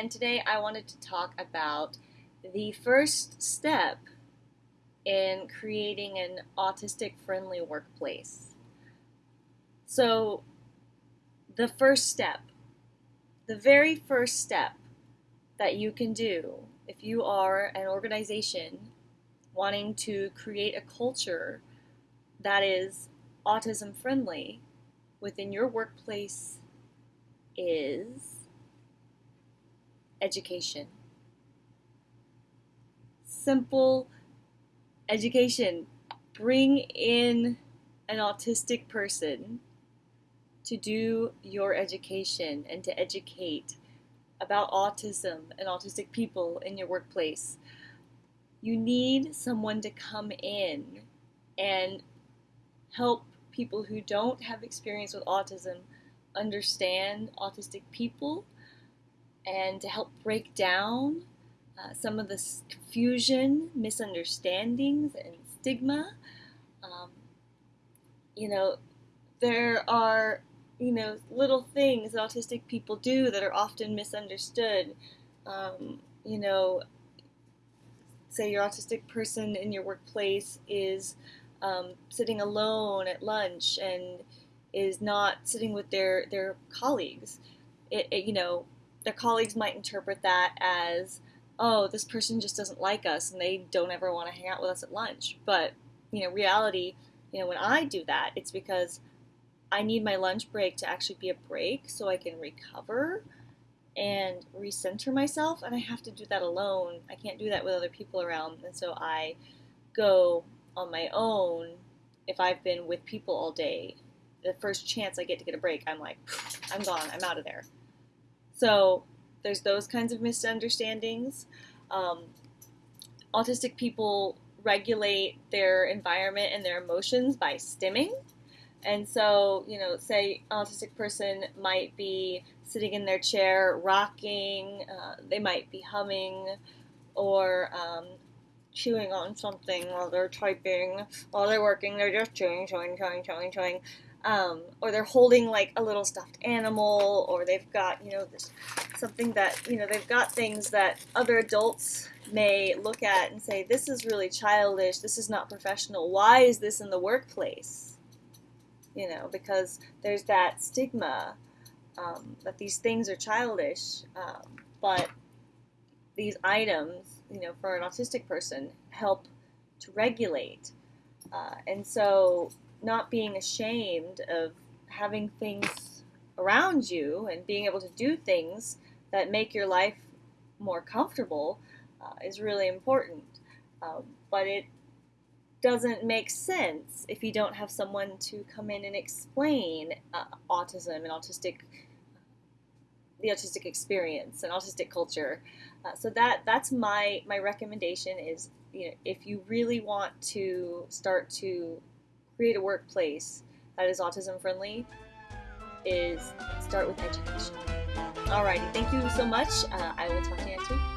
and today I wanted to talk about the first step in creating an autistic friendly workplace. So, the first step, the very first step that you can do if you are an organization wanting to create a culture that is autism friendly within your workplace is education. Simple education. Bring in an autistic person to do your education and to educate about autism and autistic people in your workplace. You need someone to come in and help people who don't have experience with autism understand autistic people and to help break down uh, some of the confusion, misunderstandings, and stigma. Um, you know, there are you know little things that autistic people do that are often misunderstood. Um, you know, say your autistic person in your workplace is um, sitting alone at lunch and is not sitting with their their colleagues. It, it, you know, their colleagues might interpret that as, oh, this person just doesn't like us and they don't ever want to hang out with us at lunch. But you know, reality, you know, when I do that, it's because I need my lunch break to actually be a break so I can recover and recenter myself, and I have to do that alone. I can't do that with other people around, and so I go on my own if I've been with people all day. The first chance I get to get a break, I'm like, I'm gone, I'm out of there. So there's those kinds of misunderstandings. Um, autistic people regulate their environment and their emotions by stimming. And so, you know, say autistic person might be sitting in their chair, rocking, uh, they might be humming, or um, chewing on something while they're typing, while they're working, they're just chewing, chewing, chewing, chewing, chewing. Um, or they're holding like a little stuffed animal, or they've got, you know, this, something that, you know, they've got things that other adults may look at and say, this is really childish, this is not professional, why is this in the workplace? You know, because there's that stigma um, that these things are childish, um, but these items you know, for an autistic person, help to regulate. Uh, and so, not being ashamed of having things around you and being able to do things that make your life more comfortable uh, is really important. Um, but it doesn't make sense if you don't have someone to come in and explain uh, autism and autistic the autistic experience and autistic culture. Uh, so that that's my my recommendation is you know if you really want to start to create a workplace that is autism friendly, is start with education. Alrighty, thank you so much. Uh, I will talk to you.